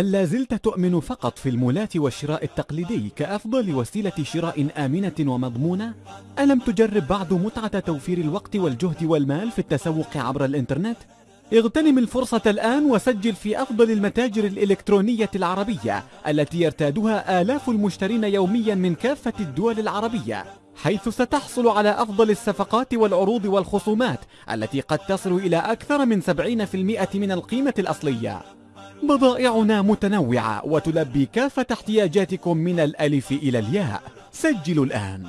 هل لا زلت تؤمن فقط في المولات والشراء التقليدي كأفضل وسيلة شراء آمنة ومضمونة؟ ألم تجرب بعد متعة توفير الوقت والجهد والمال في التسوق عبر الإنترنت؟ اغتنم الفرصة الآن وسجل في أفضل المتاجر الإلكترونية العربية التي يرتادها آلاف المشترين يوميا من كافة الدول العربية حيث ستحصل على أفضل الصفقات والعروض والخصومات التي قد تصل إلى أكثر من 70% من القيمة الأصلية بضائعنا متنوعة وتلبي كافة احتياجاتكم من الألف إلى الياء. سجلوا الآن.